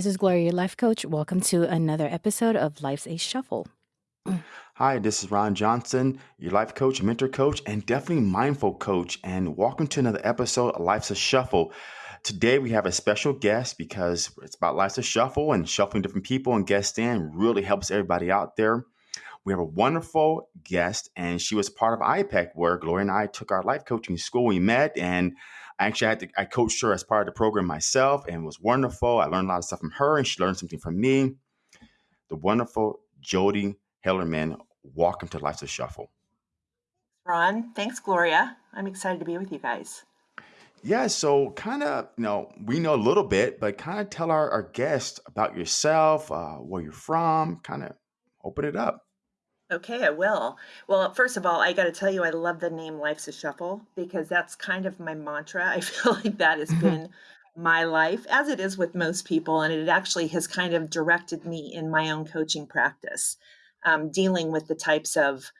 this is Gloria, your life coach. Welcome to another episode of Life's a Shuffle. Hi, this is Ron Johnson, your life coach, mentor coach, and definitely mindful coach. And welcome to another episode of Life's a Shuffle. Today we have a special guest because it's about Life's a Shuffle and shuffling different people and guests in really helps everybody out there. We have a wonderful guest, and she was part of IPEC, where Gloria and I took our life coaching school. We met, and I actually had to, I coached her as part of the program myself, and it was wonderful. I learned a lot of stuff from her, and she learned something from me. The wonderful Jody Hellerman welcome to Life's a Shuffle. Ron, thanks, Gloria. I'm excited to be with you guys. Yeah, so kind of, you know, we know a little bit, but kind of tell our, our guests about yourself, uh, where you're from, kind of open it up. Okay, I will. Well, first of all, I got to tell you, I love the name Life's a Shuffle because that's kind of my mantra. I feel like that has been my life, as it is with most people, and it actually has kind of directed me in my own coaching practice um, dealing with the types of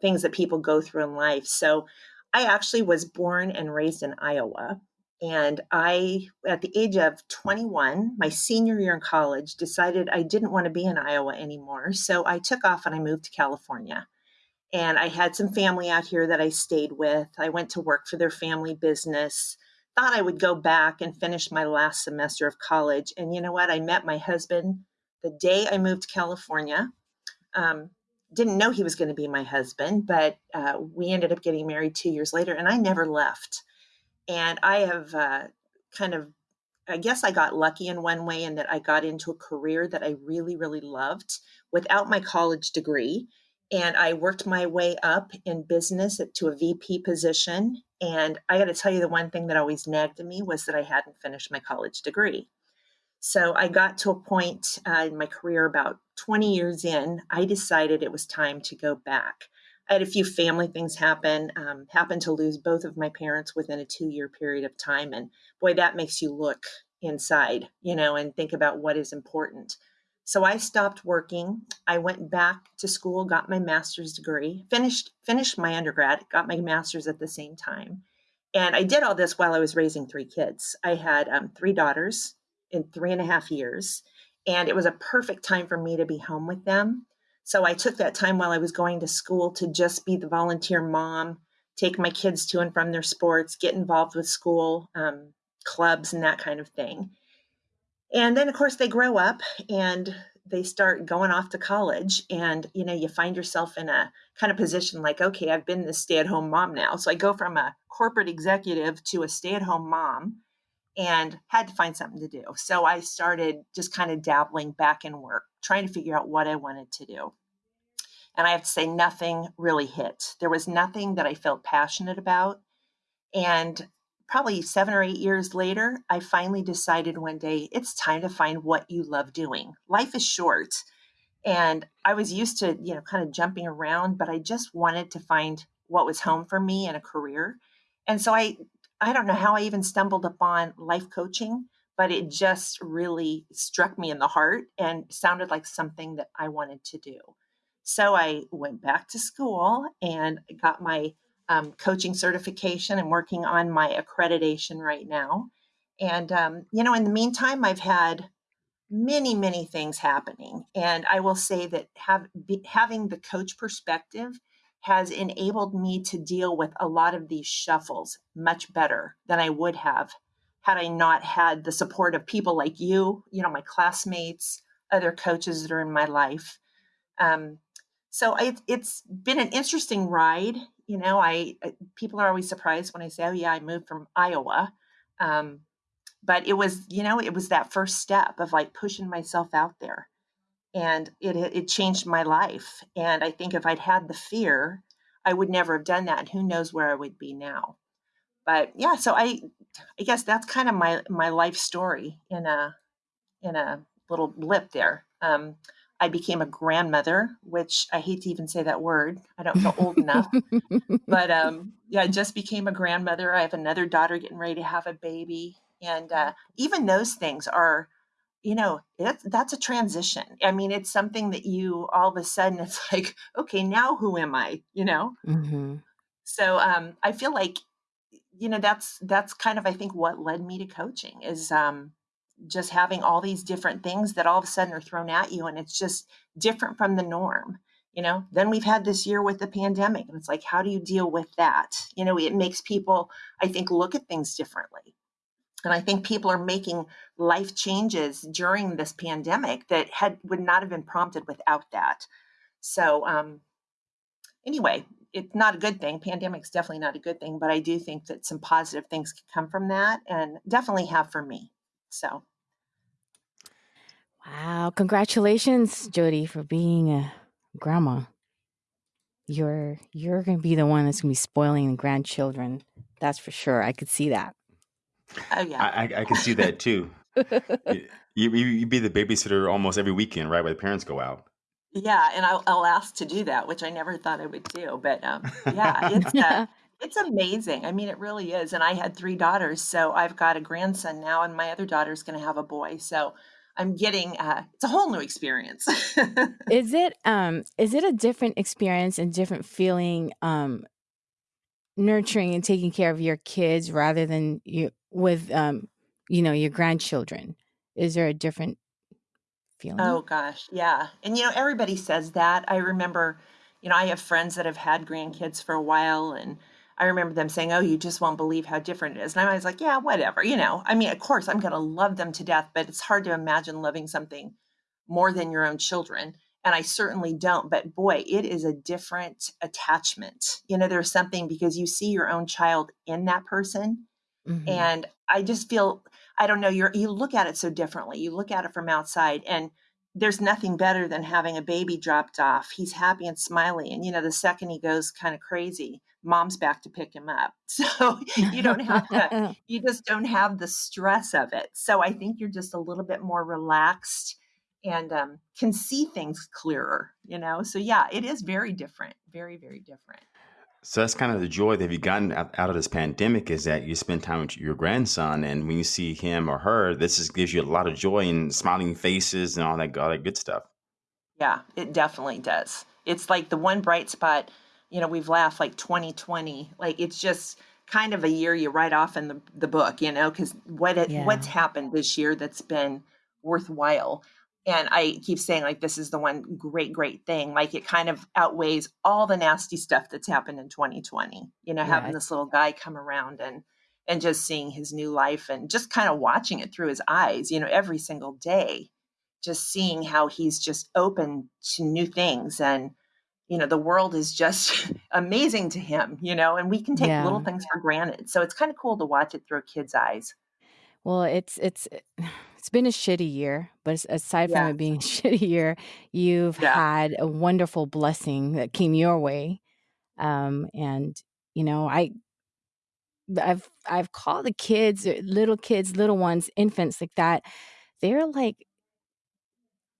things that people go through in life. So I actually was born and raised in Iowa. And I, at the age of 21, my senior year in college, decided I didn't want to be in Iowa anymore. So I took off and I moved to California. And I had some family out here that I stayed with. I went to work for their family business. Thought I would go back and finish my last semester of college. And you know what? I met my husband the day I moved to California um, didn't know he was going to be my husband, but uh, we ended up getting married two years later, and I never left. And I have uh, kind of, I guess I got lucky in one way in that I got into a career that I really, really loved without my college degree. And I worked my way up in business to a VP position. And I got to tell you, the one thing that always nagged me was that I hadn't finished my college degree. So I got to a point uh, in my career about 20 years in, I decided it was time to go back. I had a few family things happen, um, happened to lose both of my parents within a two year period of time. And boy, that makes you look inside, you know, and think about what is important. So I stopped working. I went back to school, got my master's degree, finished finished my undergrad, got my master's at the same time. And I did all this while I was raising three kids. I had um, three daughters, in three and a half years. And it was a perfect time for me to be home with them. So I took that time while I was going to school to just be the volunteer mom, take my kids to and from their sports, get involved with school um, clubs and that kind of thing. And then, of course, they grow up and they start going off to college. And, you know, you find yourself in a kind of position like, okay, I've been this stay at home mom now. So I go from a corporate executive to a stay at home mom and had to find something to do. So I started just kind of dabbling back in work, trying to figure out what I wanted to do. And I have to say, nothing really hit. There was nothing that I felt passionate about. And probably seven or eight years later, I finally decided one day it's time to find what you love doing. Life is short. And I was used to, you know, kind of jumping around, but I just wanted to find what was home for me and a career. And so I I don't know how I even stumbled upon life coaching, but it just really struck me in the heart and sounded like something that I wanted to do. So I went back to school and got my um, coaching certification and working on my accreditation right now. And, um, you know, in the meantime, I've had many, many things happening. And I will say that have, be, having the coach perspective has enabled me to deal with a lot of these shuffles much better than I would have had I not had the support of people like you, you know, my classmates, other coaches that are in my life. Um, so it, it's been an interesting ride. You know, I people are always surprised when I say, "Oh yeah, I moved from Iowa," um, but it was, you know, it was that first step of like pushing myself out there and it it changed my life. And I think if I'd had the fear, I would never have done that. And who knows where I would be now. But yeah, so I I guess that's kind of my my life story in a in a little blip there. Um, I became a grandmother, which I hate to even say that word. I don't feel old enough. But um, yeah, I just became a grandmother. I have another daughter getting ready to have a baby. And uh, even those things are you know that's that's a transition. I mean it's something that you all of a sudden it's like okay now who am i? you know? Mm-hmm. so um i feel like you know that's that's kind of i think what led me to coaching is um just having all these different things that all of a sudden are thrown at you and it's just different from the norm you know? Then we've had this year with the pandemic and it's like how do you deal with that? You know it makes people i think look at things differently and i think people are making life changes during this pandemic that had would not have been prompted without that so um anyway it's not a good thing pandemic's definitely not a good thing but i do think that some positive things can come from that and definitely have for me so Wow. Congratulations, Jody, for being a grandma. You're you're gonna be the one that's gonna be spoiling the grandchildren. That's for sure. I could see that. Oh yeah I, I, I can see that too. You, you, you be the babysitter almost every weekend, right? Where the parents go out. Yeah, and I'll, I'll ask to do that, which I never thought I would do. But um, yeah, it's uh, it's amazing. I mean, it really is. And I had three daughters, so I've got a grandson now, and my other daughter's going to have a boy. So I'm getting uh, it's a whole new experience. Is it um is it a different experience and different feeling um nurturing and taking care of your kids rather than you with um you know your grandchildren? Is there a different feeling? Oh gosh, yeah. And you know, everybody says that. I remember, you know, I have friends that have had grandkids for a while and I remember them saying, "Oh, you just won't believe how different it is." And I was like, "Yeah, whatever." You know, I mean, of course, I'm going to love them to death, but it's hard to imagine loving something more than your own children. And I certainly don't. But boy, it is a different attachment. You know, there's something because you see your own child in that person hmm and I just feel I don't know, you're you look at it so differently. You look at it from outside and there's nothing better than having a baby dropped off. He's happy and smiley. And you know, the second he goes kind of crazy, mom's back to pick him up. So you don't have to you just don't have the stress of it. So I think you're just a little bit more relaxed and um, can see things clearer, you know? So yeah, it is very different. Very, very different. So that's kind of the joy that you've gotten out out of this pandemic is that you spend time with your grandson, and when you see him or her, this just gives you a lot of joy and smiling faces and all that, all that good stuff. Yeah, it definitely does. It's like the one bright spot, you know, we've laughed like 2020. Like it's just kind of a year you write off in the, the book, you know, because what it, what's happened this year that's been worthwhile. And I keep saying like this is the one great, great thing. Like it kind of outweighs all the nasty stuff that's happened in 2020. You know, having this little guy come around and and just seeing his new life and just kind of watching it through his eyes, you know, every single day just seeing how he's just open to new things and you know the world is just amazing to him you know and we can take little things for granted so it's kind of cool to watch it through a kid's eyes Well, it's it's eh, it's been a shitty year, but as- aside from yeah it being a shitty year, you've yeah had a wonderful blessing that came your way. Um, and you know, I I've I've called the kids, uh, little kids, little ones, infants like that. They're like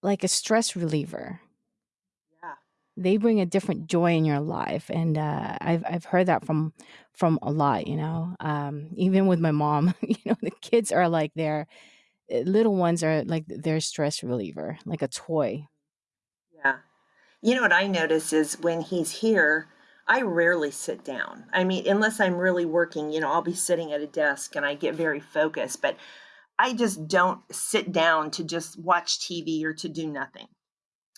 like a stress reliever. yeah They bring a different joy in your life, and uh, I've I've heard that from from a lot. You know, um, even with my mom, you know, the kids are like their uh, little ones are like their stress reliever, like a toy. yeah you know what i notice is when he's here i rarely sit down i mean unless i'm really working you know i'll be sitting at a desk and i get very focused but i just don't sit down to just watch tv or to do nothing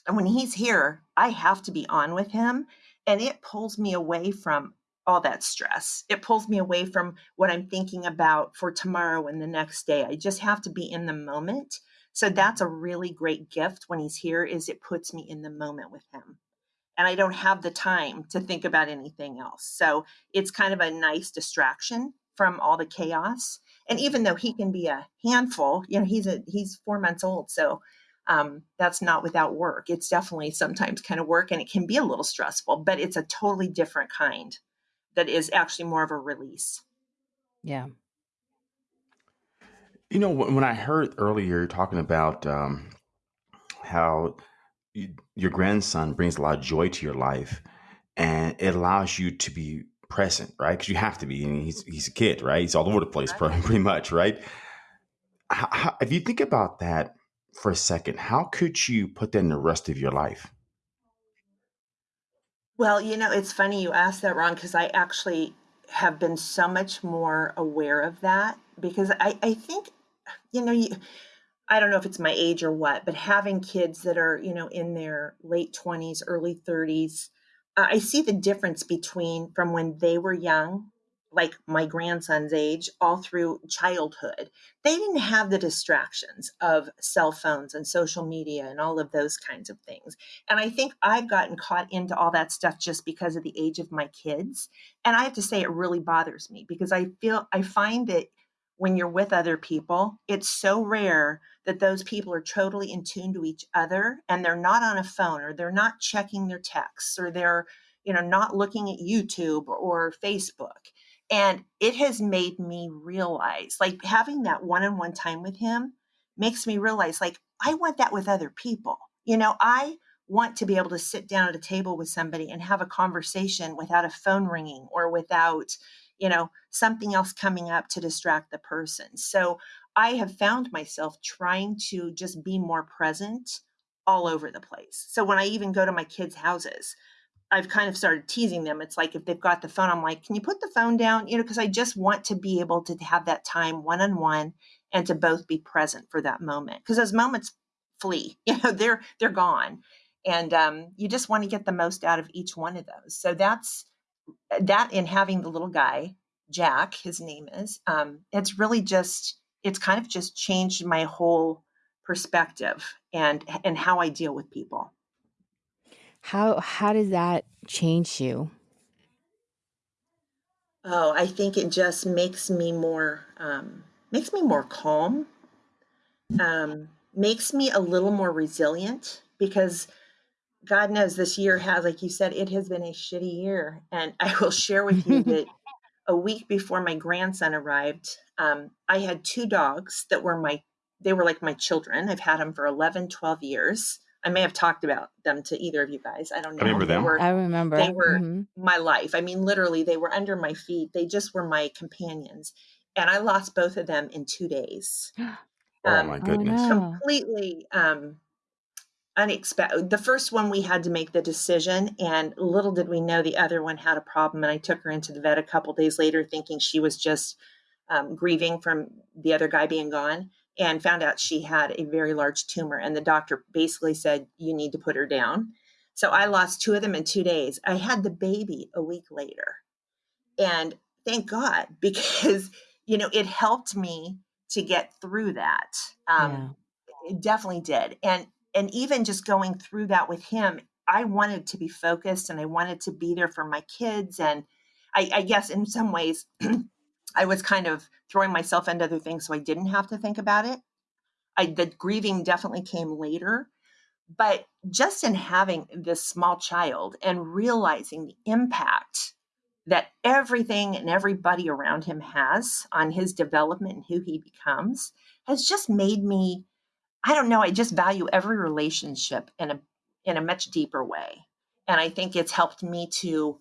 And when he's here, I have to be on with him. And it pulls me away from all that stress. It pulls me away from what I'm thinking about for tomorrow and the next day. I just have to be in the moment. So that's a really great gift when he's here is it puts me in the moment with him. And I don't have the time to think about anything else. So it's kind of a nice distraction from all the chaos. And even though he can be a handful, you know, he's a he's 4 months old. So um, that's not without work. It's definitely sometimes kind of work and it can be a little stressful, but it's a totally different kind that is actually more of a release. Yeah. You know, when when I heard earlier talking about um, how y- your grandson brings a lot of joy to your life, and it allows you to be present, right? Because you have to be. I mean, he's he's a kid, right? He's all over the place, Right. pretty pretty much, right? How, how, if you think about that for a second, how could you put that in the rest of your life? Well, you know, it's funny you asked that, Ron, because I actually have been so much more aware of that because I, I think, you know, you, I don't know if it's my age or what, but having kids that are, you know, in their late 20s, early 30s, uh, I see the difference between from when they were young like my grandson's age all through childhood. They didn't have the distractions of cell phones and social media and all of those kinds of things. And i think i've gotten caught into all that stuff just because of the age of my kids. And i have to say it really bothers me because i feel i find that when you're with other people it's so rare that those people are totally in tune to each other and they're not on a phone or they're not checking their texts or they're you know not looking at youtube or facebook and it has made me realize, like having that one on one time with him makes me realize, like, I want that with other people. You know, I want to be able to sit down at a table with somebody and have a conversation without a phone ringing or without, you know, something else coming up to distract the person. So I have found myself trying to just be more present all over the place. So when I even go to my kids' houses, I've kind of started teasing them. It's like if they've got the phone, I'm like, can you put the phone down? You know, because I just want to be able to have that time one on one and to both be present for that moment. Because those moments flee, you know, they're they're gone. And um, you just want to get the most out of each one of those. So that's that in having the little guy, Jack, his name is, um, it's really just it's kind of just changed my whole perspective and and how I deal with people. How how does that change you? Oh, I think it just makes me more um, makes me more calm. Um, makes me a little more resilient because God knows this year has, like you said, it has been a shitty year. And I will share with you that a week before my grandson arrived, um, I had two dogs that were my, they were like my children. I've had them for 11, 12 years. I may have talked about them to either of you guys. I don't know. I remember them. Were, I remember. They were mm-hmm. my life. I mean, literally, they were under my feet. They just were my companions. And I lost both of them in two days. oh, um, my goodness. Oh, no. Completely um, unexpected. The first one, we had to make the decision. And little did we know the other one had a problem. And I took her into the vet a couple days later, thinking she was just um, grieving from the other guy being gone and found out she had a very large tumor. And the doctor basically said, You need to put her down. So I lost two of them in two days. I had the baby a week later. And thank God, because, you know, it helped me to get through that. Um, yeah. It definitely did. And and even just going through that with him, I wanted to be focused and I wanted to be there for my kids. And I, I guess in some ways, I was kind of throwing myself into other things so I didn't have to think about it. I the grieving definitely came later, but just in having this small child and realizing the impact that everything and everybody around him has on his development and who he becomes has just made me I don't know, I just value every relationship in a in a much deeper way. And I think it's helped me to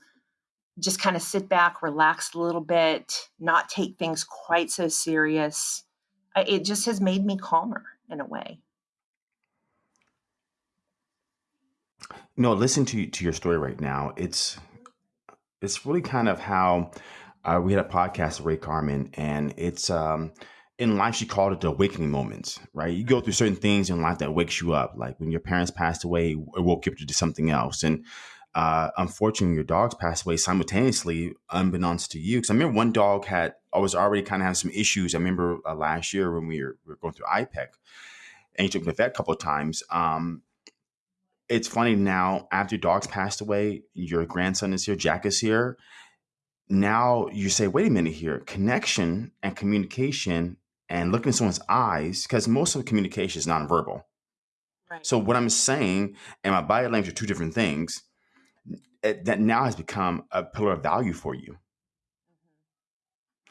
just kind of sit back, relax a little bit, not take things quite so serious. It just has made me calmer in a way. No, listen to to your story right now. It's it's really kind of how uh, we had a podcast with Ray Carmen, and it's um, in life she called it the awakening moments. Right, you go through certain things in life that wakes you up, like when your parents passed away, it woke you up to do something else, and uh, unfortunately, your dogs passed away simultaneously, unbeknownst to you. Because I remember one dog had, I was already kind of having some issues. I remember uh, last year when we were, we were, going through IPEC, and you took me to the vet a couple of times. Um, it's funny now, after your dogs passed away, your grandson is here, Jack is here. Now you say, wait a minute here, connection and communication and looking in someone's eyes, because most of the communication is nonverbal. Right. So what I'm saying and my body language are two different things it, that now has become a pillar of value for you.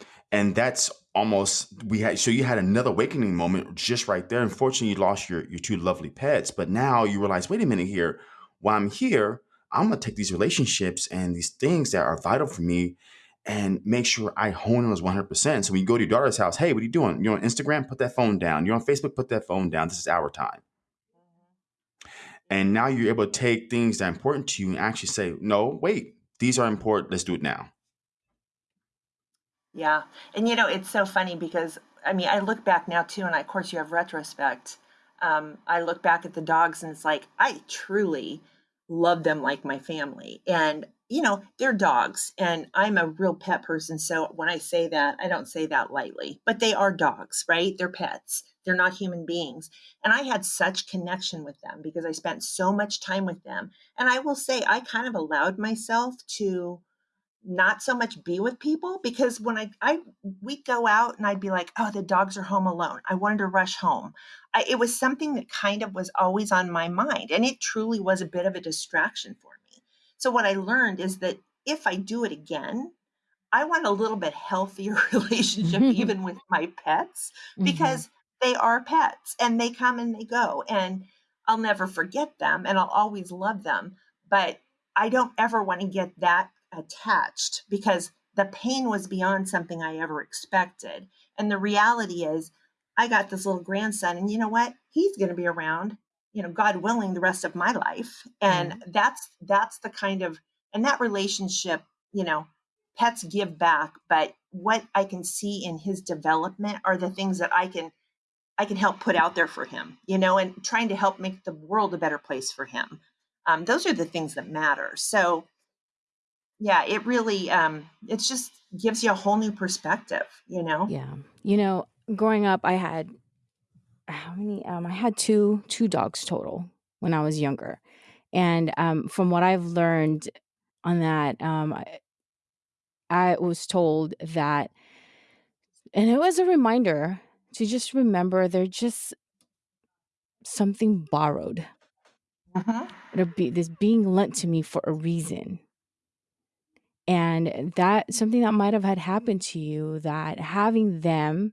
Mm-hmm. And that's almost we had so you had another awakening moment just right there. Unfortunately, you lost your your two lovely pets, but now you realize, wait a minute here, while I'm here, I'm gonna take these relationships and these things that are vital for me and make sure I hone on those 100%. So when you go to your daughter's house, hey, what are you doing? You're on Instagram, put that phone down. You're on Facebook, put that phone down. This is our time. And now you're able to take things that are important to you and actually say, no, wait, these are important. Let's do it now. Yeah. And you know, it's so funny because I mean, I look back now too, and of course you have retrospect. Um, I look back at the dogs and it's like, I truly love them like my family. And, you know, they're dogs. And I'm a real pet person. So when I say that, I don't say that lightly, but they are dogs, right? They're pets. They're not human beings. And I had such connection with them because I spent so much time with them. And I will say, I kind of allowed myself to not so much be with people because when I I we'd go out and I'd be like, oh, the dogs are home alone. I wanted to rush home. I, it was something that kind of was always on my mind, and it truly was a bit of a distraction for me. So what I learned is that if I do it again, I want a little bit healthier relationship even with my pets Mhm. because they are pets and they come and they go and I'll never forget them and I'll always love them. But I don't ever want to get that attached because the pain was beyond something I ever expected. And the reality is, I got this little grandson, and you know what? He's going to be around, you know, God willing, the rest of my life. And Mhm. that's that's the kind of and that relationship, you know, pets give back, but what I can see in his development are the things that I can I can help put out there for him, you know, and trying to help make the world a better place for him. Um, those are the things that matter. So yeah, it really um it just gives you a whole new perspective, you know? Yeah. You know, growing up, I had how many? Um, I had two two dogs total when I was younger, and um, from what I've learned on that, um, I, I was told that, and it was a reminder to just remember they're just something borrowed. Mm-hmm. They're be, this being lent to me for a reason. And that something that might have had happened to you that having them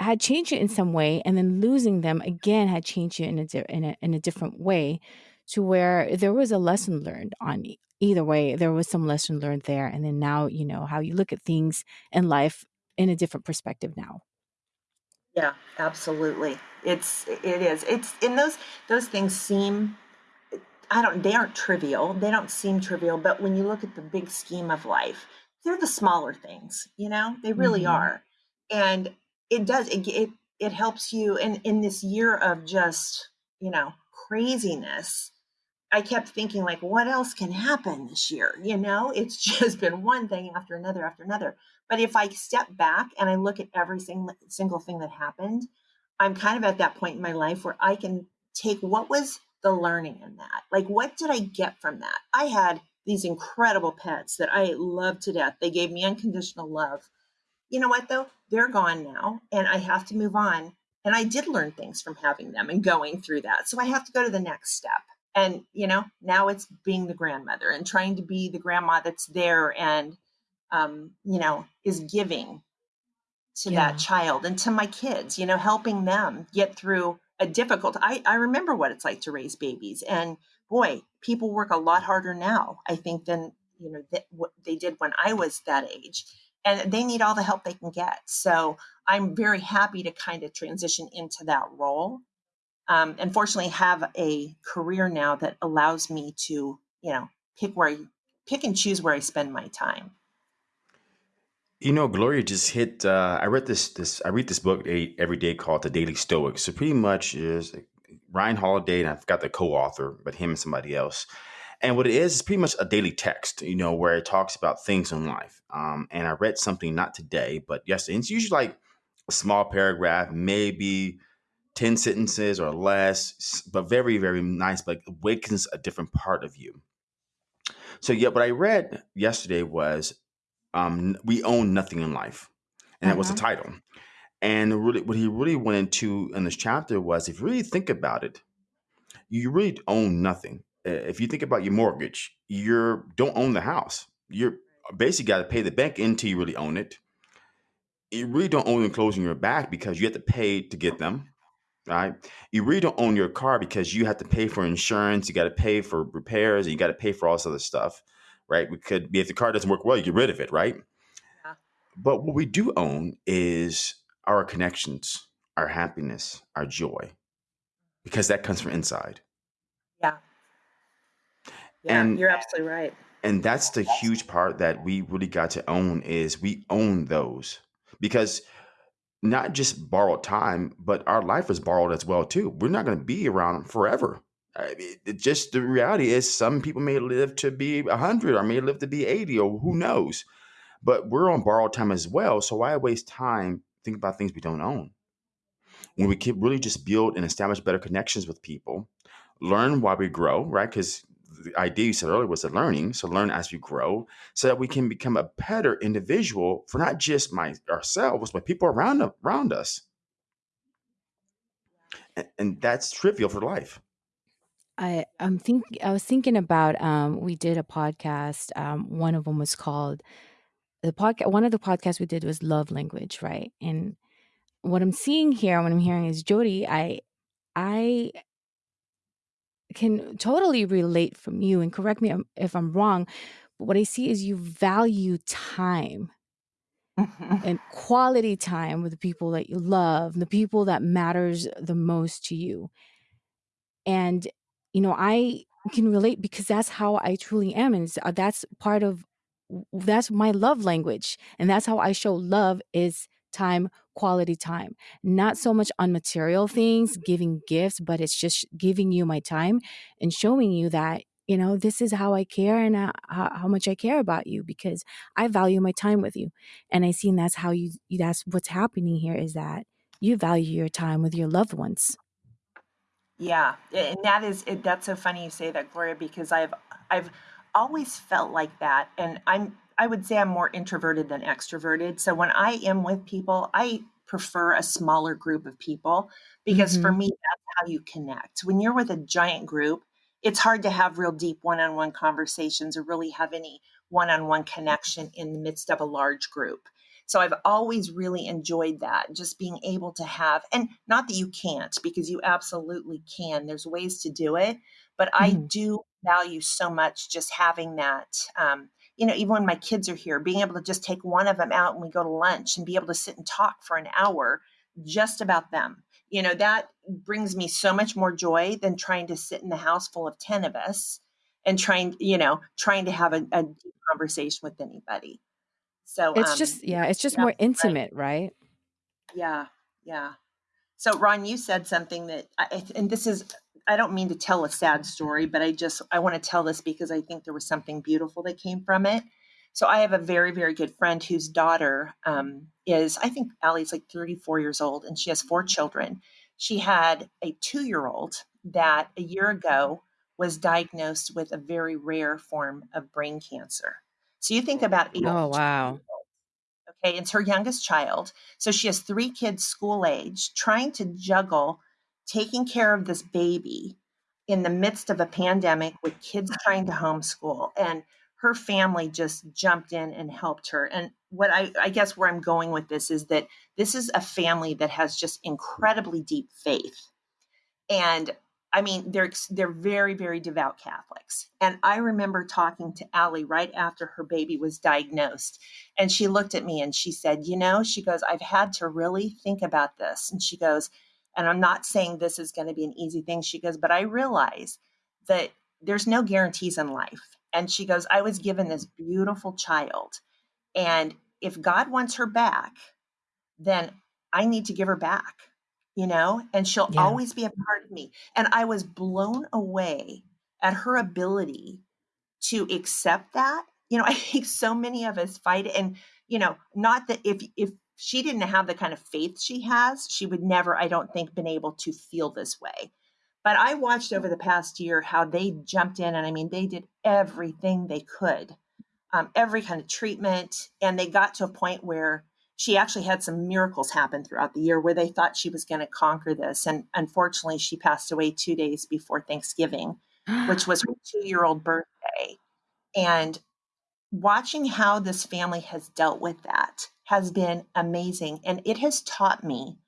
had changed it in some way and then losing them again had changed you in a, in a in a different way to where there was a lesson learned on e- either way there was some lesson learned there and then now you know how you look at things in life in a different perspective now Yeah, absolutely. It's it is. It's and those those things seem I don't they aren't trivial. They don't seem trivial, but when you look at the big scheme of life, they're the smaller things, you know? They really hmm are. And it does it it, it helps you in in this year of just, you know, craziness I kept thinking like, what else can happen this year? You know, it's just been one thing after another after another. But if I step back and I look at every single single thing that happened, I'm kind of at that point in my life where I can take what was the learning in that? Like, what did I get from that? I had these incredible pets that I loved to death. They gave me unconditional love you know what though? They're gone now and I have to move on. And I did learn things from having them and going through that. So I have to go to the next step. And, you know, now it's being the grandmother and trying to be the grandma that's there and, um, you know, is giving to that child and to my kids, you know, helping them get through a difficult I, I remember what it's like to raise babies. And boy, people work a lot harder now, I think, than, you know, th- what they did when I was that age. And they need all the help they can get. So I'm very happy to kind of transition into that role. Um, and fortunately have a career now that allows me to, you know, pick where I pick and choose where I spend my time. You know, Gloria just hit. Uh, I read this. This I read this book every day called The Daily Stoic. So pretty much is Ryan Holiday, and I forgot the co-author, but him and somebody else. And what it is is pretty much a daily text. You know, where it talks about things in life. Um, and I read something not today, but yesterday. And it's usually like a small paragraph, maybe ten sentences or less, but very very nice. But awakens a different part of you. So yeah, what I read yesterday was um, we own nothing in life, and that was the Mm-hmm. title. And really, what he really went into in this chapter was, if you really think about it, you really own nothing. Uh, If you think about your mortgage, you don't own the house. You're basically got to pay the bank until you really own it. You really don't own the clothes on your back because you have to pay to get them. Right? You really don't own your car because you have to pay for insurance. You got to pay for repairs. And you got to pay for all this other stuff. Right? We could, be if the car doesn't work well, you get rid of it. Right? Yeah. But what we do own is our connections, our happiness, our joy, because that comes from inside. Yeah. Yeah. And You're absolutely right. and that's the huge part that we really got to own is we own those. Because not just borrowed time, but our life is borrowed as well too. We're not going to be around forever. I mean, it just the reality is some people may live to be 100 or may live to be 80 or who knows. But we're on borrowed time as well. So why waste time thinking about things we don't own? When we can really just build and establish better connections with people, learn while we grow, right? Because the idea you said earlier was the learning. So learn as we grow so that we can become a better individual for not just my ourselves, but people around around us. And, and that's trivial for life. I I'm think I was thinking about um we did a podcast um one of them was called the podcast one of the podcasts we did was love language right? And what I'm seeing here what I'm hearing is Jody I I can totally relate from you and correct me if I'm wrong but what I see is you value time and quality time with the people that you love the people that matters the most to you. And you know i can relate because that's how i truly am and uh, that's part of that's my love language and that's how i show love is time quality time. Not so much on material things giving gifts but it's just giving you my time and showing you that you know this is how i care and uh, how, much i care about you because i value my time with you. And i seen that's how you that's what's happening here is that you value your time with your loved ones Yeah, a- and that is it, that's so funny you say that, Gloria, because I've I've always felt like that, and I'm I would say I'm more introverted than extroverted. So when I am with people, I prefer a smaller group of people because for hmm me that's how you connect. When you're with a giant group, it's hard to have real deep one-on-one conversations or really have any one-on-one connection in the midst of a large group. So I've always really enjoyed that, just being able to have, and not that you can't, because you absolutely can. There's ways to do it, but I hmm do value so much just having that. Um, you know, even when my kids are here, being able to just take one of them out and we go to lunch and be able to sit and talk for an hour just about them. You know, that brings me so much more joy than trying to sit in the house full of 10 of us and trying, you know, trying to have a, a conversation with anybody. So, It's um, just yeah, it's just more absolutely right. intimate, right? Yeah, yeah. So, Ron, you said something that, I, and this is, I don't mean to tell a sad story, but I just, I want to tell this because I think there was something beautiful that came from it. So, I have a very, very good friend whose daughter um, is, I think Allie's like 34 years old, and she has four children. She had a two year old that a year ago was diagnosed with a very rare form of brain cancer. So, you think about a Oh, wow. Okay, it's her youngest child. So she has three kids school age, trying to juggle taking care of this baby in the midst of a pandemic with kids trying to homeschool. And her family just jumped in and helped her. And what I, I guess where I'm going with this is that this is a family that has just incredibly deep faith and I mean, they're they're very very devout Catholics. And I remember talking to Allie right after her baby was diagnosed, and she looked at me and she said, "You know," she goes, "I've had to really think about this." And she goes, "And I'm not saying this is going to be an easy thing." She goes, "But I realize that there's no guarantees in life." And she goes, "I was given this beautiful child, and if God wants her back, then I need to give her back, you know, and she'll Yeah. always be a part of me. And I was blown away at her ability to accept that. You know, I think so many of us fight it. And, you know, not that if, if, she didn't have the kind of faith she has, she would never, I don't think, been able to feel this way. But I watched over the past year how they jumped in, and I mean, they did everything they could um, every kind of treatment. And they got to a point where she actually had some miracles happen throughout the year where they thought she was going to conquer this. And unfortunately, she passed away two days before Thanksgiving, which was her two year old birthday. And watching how this family has dealt with that has been amazing. And it has taught me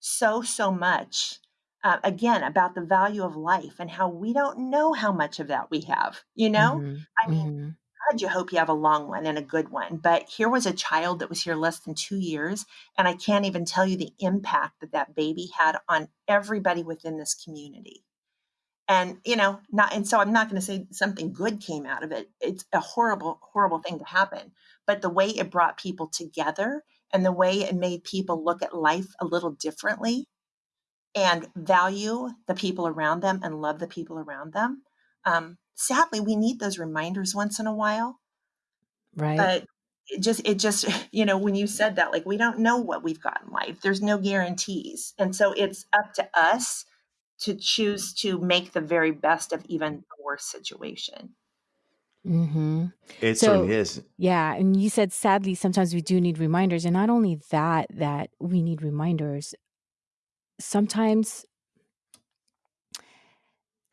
so, so much. Uh, again, about the value of life and how we don't know how much of that we have. You know, Mhm. I mean, Mhm. God, you hope you have a long one and a good one. But here was a child that was here less than two years. And I can't even tell you the impact that that baby had on everybody within this community. And, you know, not, and so I'm not going to say something good came out of it. It's a horrible, horrible thing to happen. But the way it brought people together and the way it made people look at life a little differently and value the people around them and love the people around them. Um, sadly, we need those reminders once in a while. Right. But it just, it just, you know, when you said that, like, we don't know what we've got in life, there's no guarantees. And so it's up to us to choose to make the very best of even the worst situation. Mm-hmm. It So, certainly is. yeah, and you said sadly sometimes we do need reminders, and not only that, that we need reminders. Sometimes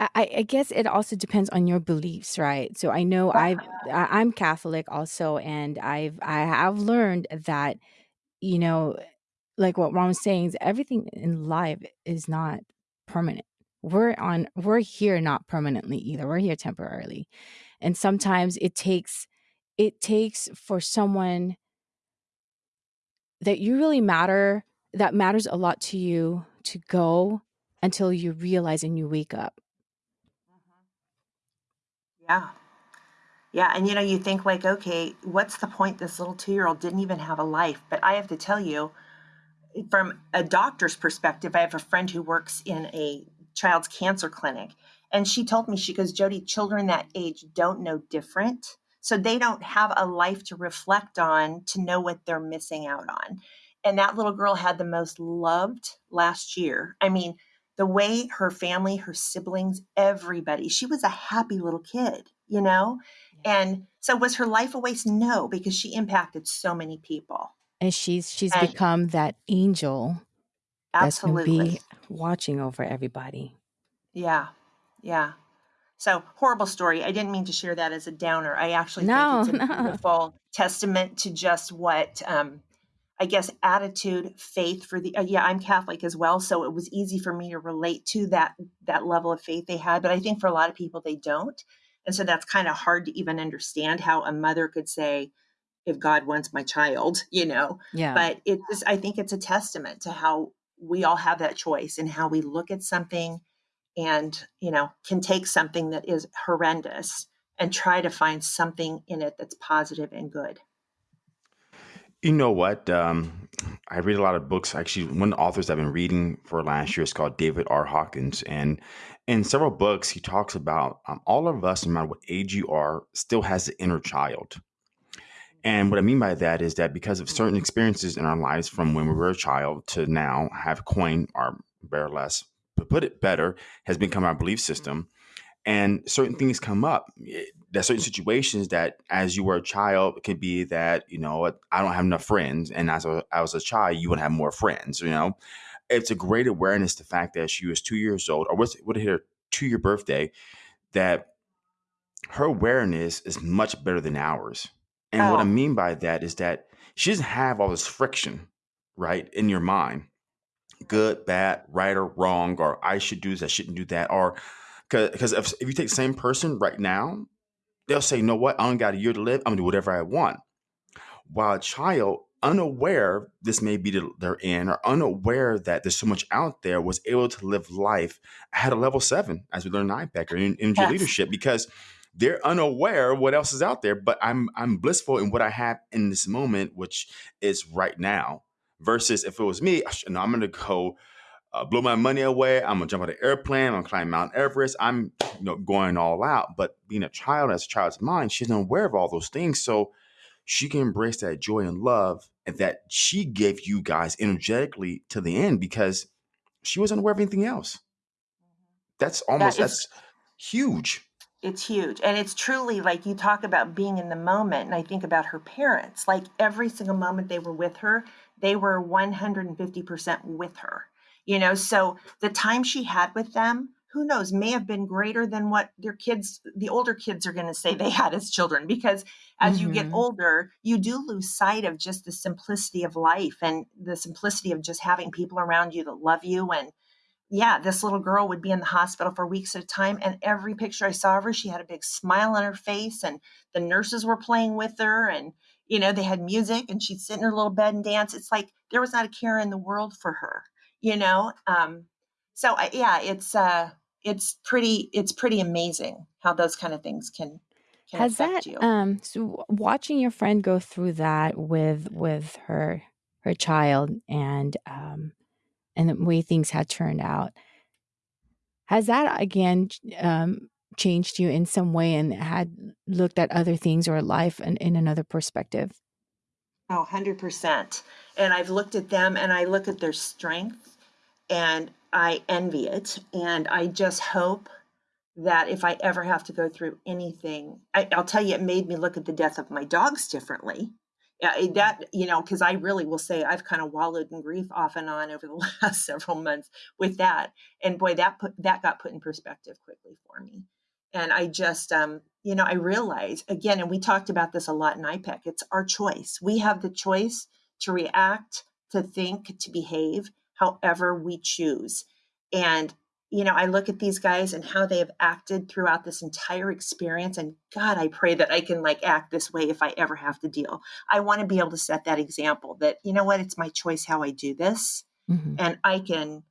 I, I I guess it also depends on your beliefs, right? So I know I've I- I'm Catholic also, and I've I have learned that you know, like what Ron was saying, is everything in life is not permanent. We're on we're here not permanently either. We're here temporarily. And sometimes it takes it takes for someone that you really matter, that matters a lot to you to go until you realize and you wake up. Yeah. Yeah. And you know, you think like, okay, what's the point? This little two year old didn't even have a life. But I have to tell you, from a doctor's perspective, I have a friend who works in a child's cancer clinic. And she told me, she goes, Jody, children that age don't know different. So they don't have a life to reflect on to know what they're missing out on. And that little girl had the most loved last year. I mean, the way her family, her siblings, everybody, she was a happy little kid, you know? And so was her life a waste? No, because she impacted so many people. And she's she's And become that angel that's going to be watching over everybody. Yeah. Yeah. So horrible story. I didn't mean to share that as a downer. I actually think No, it's a no. beautiful testament to just what um, I guess attitude, faith for the. Uh, yeah, I'm Catholic as well, so it was easy for me to relate to that that level of faith they had. But I think for a lot of people they don't, and so that's kind of hard to even understand how a mother could say, "If God wants my child," you know. Yeah. But it is, just, I think it's a testament to how we all have that choice and how we look at something and you know can take something that is horrendous and try to find something in it that's positive and good You know what? Um, I read a lot of books. Actually, one of the authors I've been reading for last year is called David R. Hawkins. And in several books, he talks about um, all of us, no matter what age you are, still has the inner child. And what I mean by that is that because of certain experiences in our lives from when we were a child to now have coined our bear less, to put it better, has become our belief system. And certain things come up. Eh, There's certain situations that, as you were a child, it could be that you know I don't have enough friends, and as a, I was a child, you would have more friends. You know, it's a great awareness the fact that she was two years old, or was would hit her two year birthday, that her awareness is much better than ours. And what I oh mean by that is that she doesn't have all this friction, right, in your mind good, bad, right or wrong, or I should do this, I shouldn't do that, or because if, if you take the same person right now, they'll say, you know what, I only got a year to live, I'm gonna do whatever I want. While a child, unaware this may be they're in or unaware that there's so much out there, was able to live life at a level seven, as we learned in IPEC or in energy yes leadership, because they're unaware what else is out there. But I'm I'm blissful in what I have in this moment, which is right now. Versus if it was me, no, I'm gonna go uh, blow my money away. I'm gonna jump on an airplane. I'm gonna climb Mount Everest. I'm you know going all out. But being a child, as a child's mind, she's unaware of all those things, so she can embrace that joy and love and that she gave you guys energetically to the end because she wasn't aware of anything else. That's almost it's that's huge. it's huge and it's truly like you talk about being in the moment and i think about her parents like every single moment they were with her they were 150% with her you know so the time she had with them who knows may have been greater than what their kids the older kids are going to say they had as children because as you get hmm older you do lose sight of just the simplicity of life and the simplicity of just having people around you that love you and yeah, this little girl would be in the hospital for weeks at a time. And every picture I saw of her, she had a big smile on her face, and the nurses were playing with her. And, you know, they had music, and she'd sit in her little bed and dance. It's like there was not a care in the world for her, you know? Um, so, I, yeah, it's, uh, it's pretty, it's pretty amazing how those kind of things can, can Has that affect you. um so watching your friend go through that with with her her child and um, and the way things had turned out. Has that again um, changed you in some way and had looked at other things or life in, in another perspective? Oh, 100%. And I've looked at them and I look at their strength and I envy it. And I just hope that if I ever have to go through anything, I, will tell you, it made me look at the death of my dogs differently. Yeah, that you know, because I really will say I've kind of wallowed in grief off and on over the last several months with that, and boy, that put that got put in perspective quickly for me. And I just, um, you know, I realize again, and we talked about this a lot in IPEC. It's our choice. We have the choice to react, to think, to behave however we choose. And you know, I look at these guys and how they have acted throughout this entire experience. And God, I pray that I can like act this way if I ever have to deal. I want to be able to set that example that, you know what, it's my choice how I do this. Mm-hmm. And I can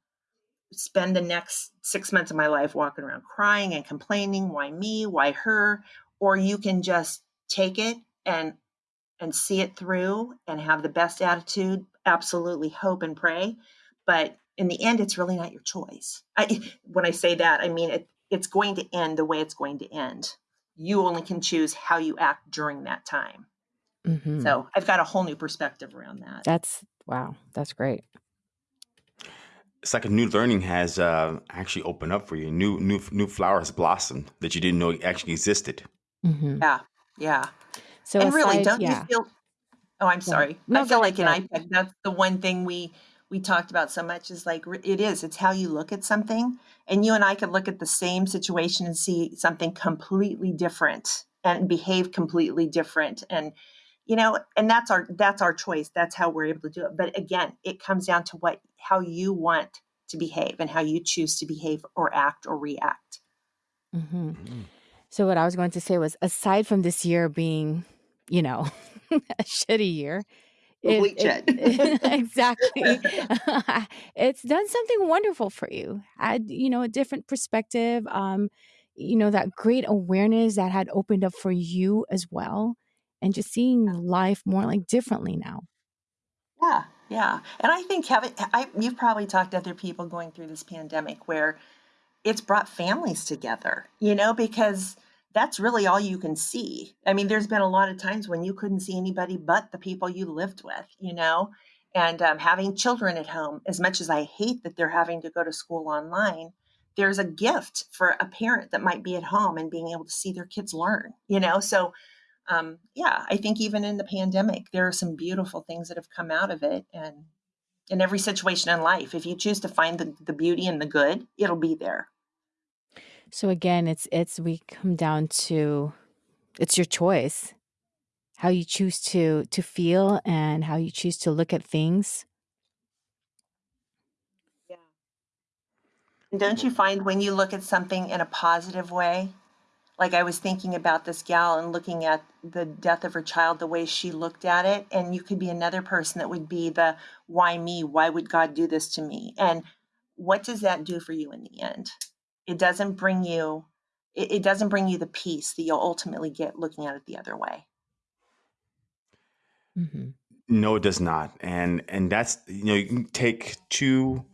spend the next six months of my life walking around crying and complaining why me why her or you can just take it and and see it through and have the best attitude absolutely hope and pray but in the end, it's really not your choice. I, when I say that, I mean it, it's going to end the way it's going to end. You only can choose how you act during that time. Mm-hmm. So I've got a whole new perspective around that. That's wow. That's great. It's like a new learning has uh, actually opened up for you. New new new flowers blossomed that you didn't know actually existed. Mm-hmm. Yeah, yeah. So and aside, really, don't yeah. you feel? Oh, I'm sorry. No, I feel like in IPEC, that's the one thing we we talked about so much is like it is it's how you look at something and you and i could look at the same situation and see something completely different and behave completely different and you know and that's our that's our choice that's how we're able to do it but again it comes down to what how you want to behave and how you choose to behave or act or react mm-hmm. Mm-hmm. so what i was going to say was aside from this year being you know a shitty year it, it, exactly. it's done something wonderful for you. Had you know a different perspective. Um, you know that great awareness that had opened up for you as well, and just seeing life more like differently now. Yeah, yeah, and I think Kevin, I, you've probably talked to other people going through this pandemic where it's brought families together. You know because that's really all you can see. I mean, there's been a lot of times when you couldn't see anybody but the people you lived with, you know, and um, having children at home, as much as I hate that they're having to go to school online, there's a gift for a parent that might be at home and being able to see their kids learn, you know? So, um, yeah, I think even in the pandemic, there are some beautiful things that have come out of it. And in every situation in life, if you choose to find the, the beauty and the good, it'll be there. So again, it's it's we come down to it's your choice. How you choose to to feel and how you choose to look at things. Yeah. don't you find when you look at something in a positive way, like I was thinking about this gal and looking at the death of her child, the way she looked at it, and you could be another person that would be the why me? Why would God do this to me? And what does that do for you in the end? It doesn't bring you it, it doesn't bring you the peace that you'll ultimately get looking at it the other way mm-hmm. no it does not and and that's you know you can take two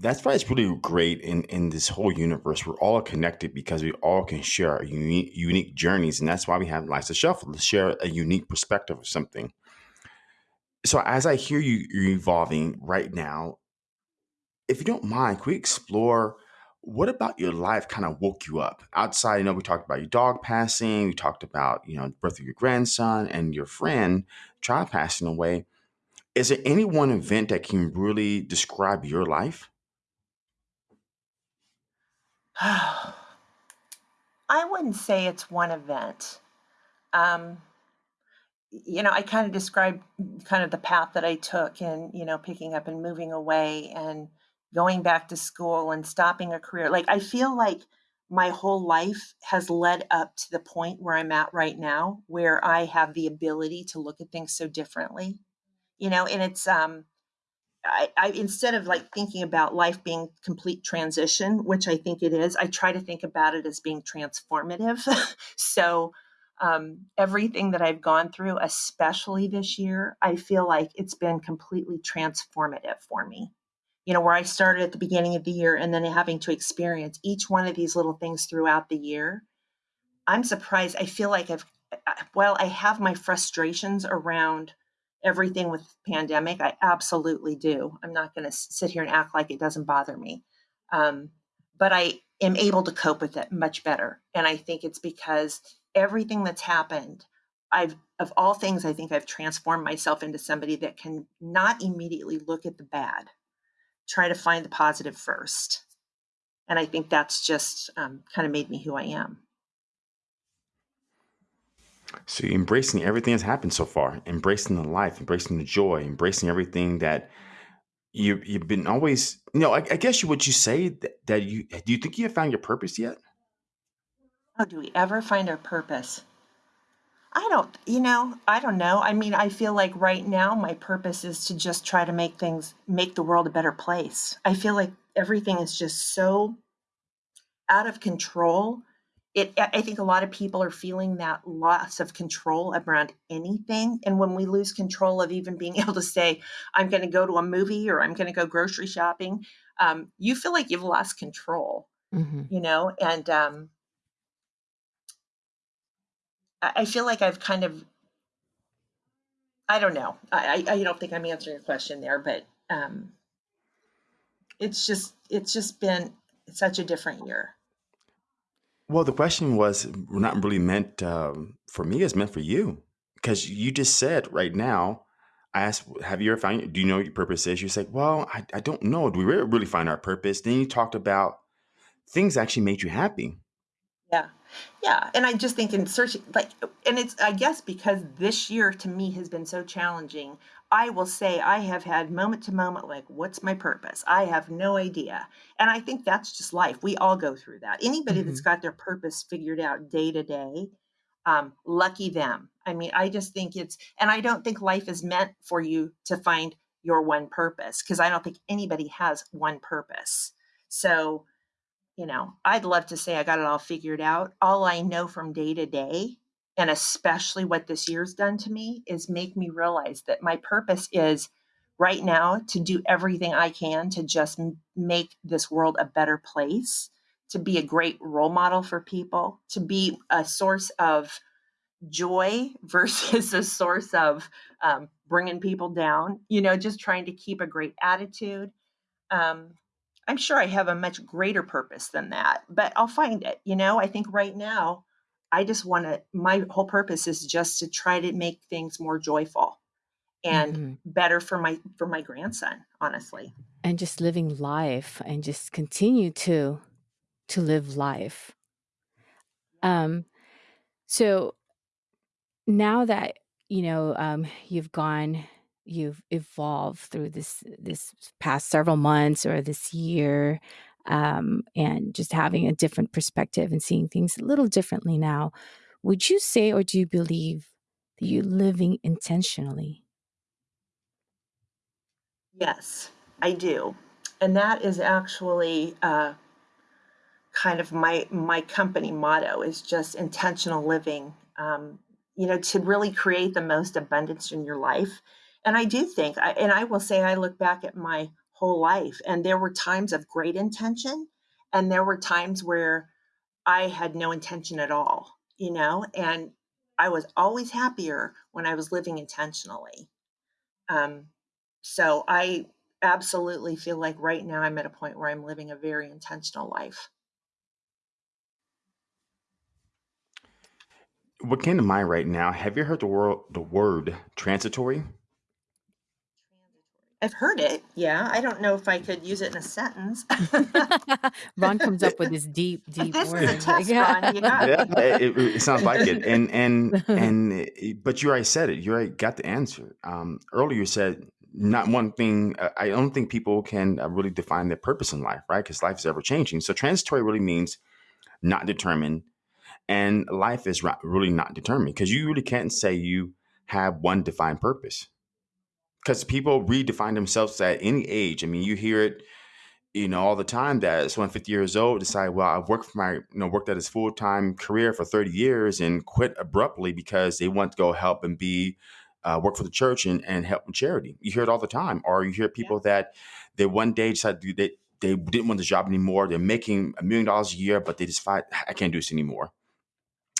that's why it's really great in in this whole universe. We're all connected because we all can share our unique unique journeys, and that's why we have Life's a Shuffle to share a unique perspective of something. So as I hear you you're evolving right now, if you don't mind, can we explore what about your life kind of woke you up outside? You know, we talked about your dog passing, we talked about, you know, birth of your grandson and your friend, child passing away. Is there any one event that can really describe your life? I wouldn't say it's one event. Um, you know, I kind of described kind of the path that I took in, you know, picking up and moving away and going back to school and stopping a career. Like I feel like my whole life has led up to the point where I'm at right now, where I have the ability to look at things so differently. You know, and it's um I, I instead of like thinking about life being complete transition, which I think it is, I try to think about it as being transformative. so Um, everything that I've gone through, especially this year, I feel like it's been completely transformative for me. You know, where I started at the beginning of the year and then having to experience each one of these little things throughout the year, I'm surprised. I feel like I've, while I have my frustrations around everything with pandemic, I absolutely do. I'm not going to sit here and act like it doesn't bother me. Um, but I am able to cope with it much better. And I think it's because everything that's happened, I've, of all things, I think I've transformed myself into somebody that can not immediately look at the bad, try to find the positive first. And I think that's just um, kind of made me who I am. So you're embracing everything that's happened so far, embracing the life, embracing the joy, embracing everything that you you've been always. You know, I, I guess you would you say that, that you do you think you have found your purpose yet? Oh, do we ever find our purpose? I don't, you know, I don't know. I mean, I feel like right now my purpose is to just try to make things, make the world a better place. I feel like everything is just so out of control it i think a lot of people are feeling that loss of control around anything and when we lose control of even being able to say i'm going to go to a movie or i'm going to go grocery shopping um, you feel like you've lost control mm-hmm. you know and um, I, feel like i've kind of i don't know i, I don't think i'm answering your question there but um, it's just it's just been such a different year well, the question was not really meant um, for me; it's meant for you because you just said right now. I asked, "Have you ever found? Do you know what your purpose is?" You said, "Well, I, I don't know. Do we really, really find our purpose?" Then you talked about things actually made you happy. Yeah. And I just think in searching, like, and it's, I guess, because this year to me has been so challenging, I will say I have had moment to moment, like, what's my purpose? I have no idea. And I think that's just life. We all go through that. Anybody mm-hmm. that's got their purpose figured out day to day, um, lucky them. I mean, I just think it's, and I don't think life is meant for you to find your one purpose because I don't think anybody has one purpose. So, you know, I'd love to say I got it all figured out. All I know from day to day and especially what this year's done to me is make me realize that my purpose is right now to do everything I can to just make this world a better place, to be a great role model for people, to be a source of joy versus a source of um, bringing people down, you know, just trying to keep a great attitude. Um, I'm sure I have a much greater purpose than that, but I'll find it. You know, I think right now, I just want to, my whole purpose is just to try to make things more joyful and mm-hmm. better for my for my grandson honestly and just living life and just continue to to live life um so now that you know um you've gone you've evolved through this this past several months or this year um, and just having a different perspective and seeing things a little differently now. Would you say, or do you believe that you're living intentionally? Yes, I do. And that is actually uh, kind of my my company motto is just intentional living. Um, you know, to really create the most abundance in your life. And I do think, I, and I will say, I look back at my whole life. And there were times of great intention, and there were times where I had no intention at all, you know, and I was always happier when I was living intentionally. Um, so I absolutely feel like right now I'm at a point where I'm living a very intentional life. What came to mind right now? Have you heard the word the word transitory? I've heard it. Yeah. I don't know if I could use it in a sentence. Ron comes up with this deep, deep this word. is a test, Ron. You got yeah, it, it, sounds like it. And and and but you already said it. You already got the answer. Um, earlier you said not one thing. Uh, I don't think people can uh, really define their purpose in life, right? Because life is ever changing. So transitory really means not determined, and life is really not determined because you really can't say you have one defined purpose because people redefine themselves at any age. I mean, you hear it you know, all the time that someone 50 years old decide, well, I've worked for my, you know, worked at his full time career for 30 years and quit abruptly because they want to go help and be, uh, work for the church and, and help in charity. You hear it all the time. Or you hear Yeah. people that they one day decide to, they, they didn't want the job anymore. They're making a million dollars a year, but they just find, I can't do this anymore.